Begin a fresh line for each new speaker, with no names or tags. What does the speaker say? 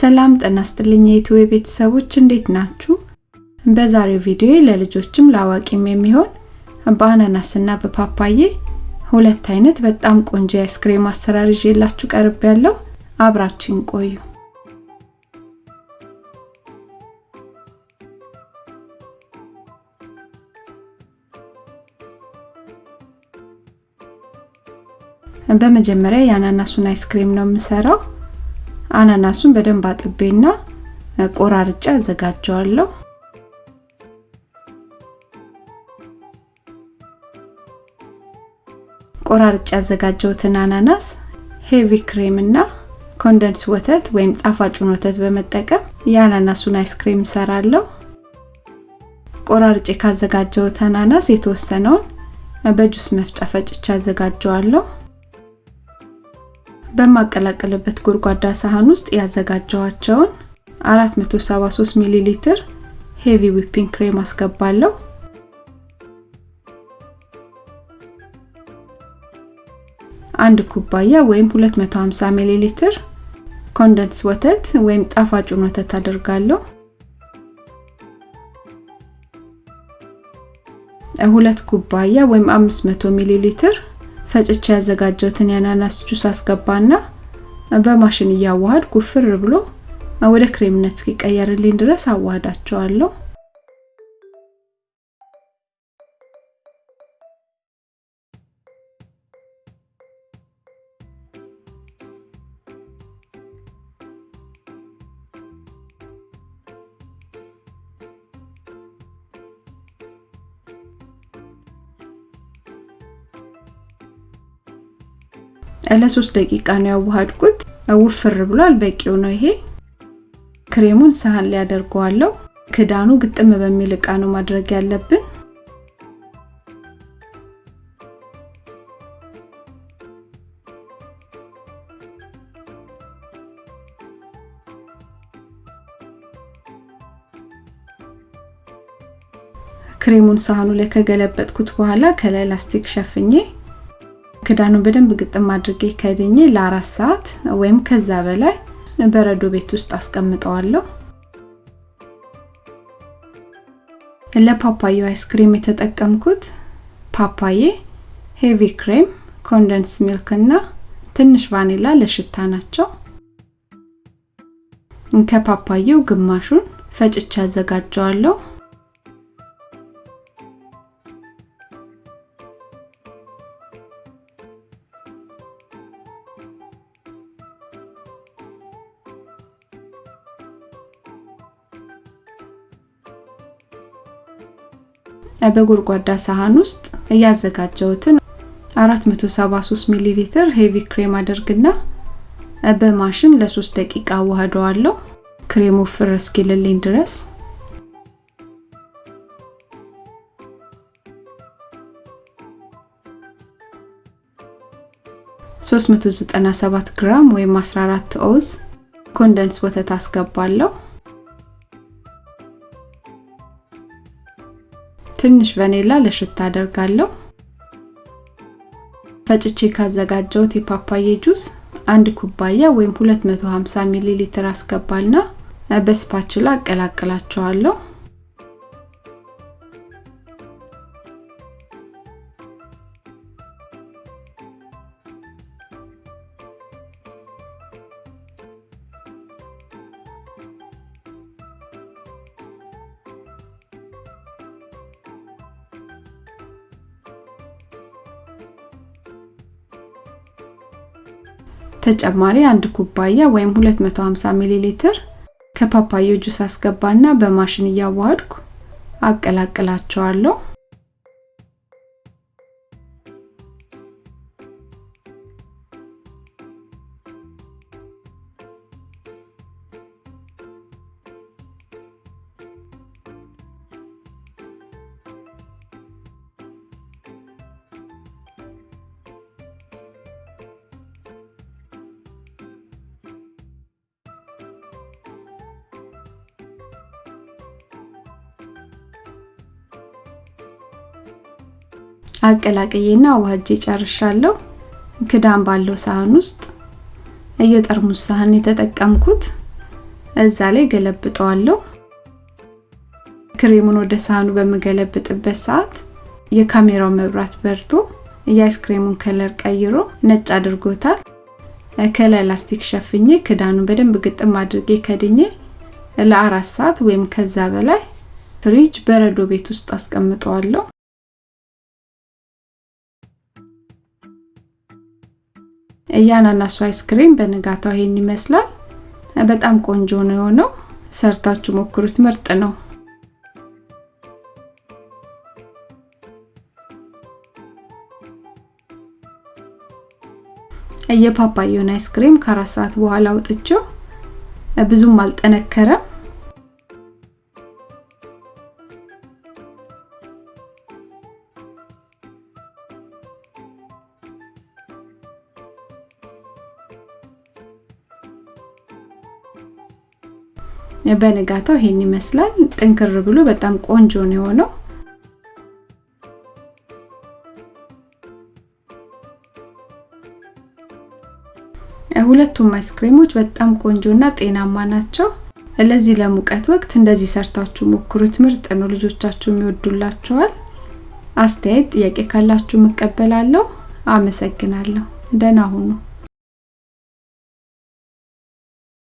ሰላም ጤና ይስጥልኝ የኢትዮ ቤተሰቦች እንዴት ናችሁ? በዛሬው ቪዲዮ ለልጆችም ለአዋቂም የሚሆን በአናናስና በፓፓዬ ሁለት አይነት በጣም ቆንጆ የአይስክሬም አሰራር ይዤላችሁ ቀርብ ያለው አብራችን ቆዩ። በመጀመሪያ የአናናሱን አይስክሬም ነው የምሰራው። አናናሱን በደንብ አጥቤና ቆራርጬ አዘጋጀዋለሁ። ቆራርጬ ያዘጋጀሁትን አናናስ heavy cream እና condensed ወተት ወይም ጣፋጩን ወተት በመጠቀም የአናናሱን አይስክሬም እሰራለሁ። ቆራርጬ ካዘጋጀሁት አናናስ የተወሰነውን በጁስ መፍጫ ፈጭቼ አዘጋጀዋለሁ። በማቀላቅልበት ጎድጓዳ ሳህን ውስጥ ያዘጋጀኋቸውን 473 ሚሊ ሊትር heavy whipping cream አስገባለሁ። አንድ ኩባያ ወይም 250 ሚሊ ሊትር condensed ወተት ወይም ጣፋጩን ወተት አደርጋለሁ። ሁለት ኩባያ ወይም 500 ሚሊ ሊትር ፈጭቼ ያዘጋጀሁትን የአናናስ ጁስ አስገባና በማሽን እያዋሃድ ጉፍር ብሎ ወደ ክሬምነት እስኪቀየርልኝ ድረስ አዋህዳቸዋለሁ። ለሶስት ደቂቃ ነው ያዋሃድኩት። ውፍር ብሏል። በቂው ነው ይሄ። ክሬሙን ሳህን ላይ አደርገዋለሁ። ክዳኑ ግጥም በሚል እቃ ነው ማድረግ ያለብን። ክሬሙን ሳህኑ ላይ ከገለበጥኩት በኋላ ከላይ ላስቲክ ሸፍኜ ክዳኑን በደንብ ግጥም አድርጌ ከድኜ ለአራት ሰዓት ወይም ከዛ በላይ በረዶ ቤት ውስጥ አስቀምጠዋለሁ። ለፓፓዬው አይስክሬም የተጠቀምኩት ፓፓዬ፣ heavy cream፣ condensed milk እና ትንሽ ቫኒላ ለሽታ ናቸው። ከፓፓዬው ግማሹን ፈጭቼ አዘጋጀዋለሁ። በጎድጓዳ ሳህን ውስጥ ያዘጋጀሁትን 473 ሚሊ ሊትር heavy cream አደርግና በማሽን ለ3 ደቂቃ አዋህደዋለሁ። ክሬሙ firm እስኪልልኝ ድረስ ሶስት መቶ ዘጠና ሰባት ግራም ወይም 14 oz condensed ወተት አስገባለሁ። ትንሽ ቫኒላ ለሽታ አደርጋለሁ። ፈጭቼ ካዘጋጀሁት የፓፓዬ ጁስ አንድ ኩባያ ወይም 250 ሚሊ ሊትር አስገባልና በስፓችላ አቀላቅላቸዋለሁ። ተጨማሪ አንድ ኩባያ ወይም 250 ሚሊ ሊትር ከፓፓዬ ጁስ አስገባና በማሽን እያዋሃድኩ አቀላቅላቸዋለሁ። አቀላቅዬና አዋህጄ ጨርሻለሁ። ክዳን ባለው ሳህን ውስጥ የጠርሙስ ሳህን የተጠቀምኩት እዛ ላይ ገለብጠዋለሁ። ክሬሙን ወደ ሳህኑ በምገለብጥበት ሰዓት የካሜራው መብራት በርቶ የአይስክሬሙን color ቀይሮ ነጭ አድርጎታል። ከላይ ላስቲክ ሸፍኜ ክዳኑን በደንብ ግጥም አድርጌ ከድኜ ለአራት ሰዓት ወይም ከዛ በላይ ፍሪጅ በረዶ ቤት ውስጥ አስቀምጠዋለሁ። የአናናሱ አይስክሬም በንጋታው ይሄን ይመስላል። በጣም ቆንጆ ነው የሆነው። ሰርታችሁ ሞክሩት፣ ምርጥ ነው። የፓፓያውን አይስክሬም ከአራት ሰዓት በኋላ አውጥቼው ብዙም አልጠነከረም። በንጋታው ይሄን ይመስላል። ጥንክር ብሎ በጣም ቆንጆ ነው የሆነው። ሁለቱም አይስክሬሞች በጣም ቆንጆና ጤናማ ናቸው። ለዚህ ለሙቀት ወቅት እንደዚህ ሰርታችሁ ሞክሩት። ምርጥ ነው። ልጆቻችሁ ይወዱላችኋል። አስተያየት፣ ጥያቄ ካላችሁ እቀበላለሁ። አመሰግናለሁ። ደህና ሁኑ።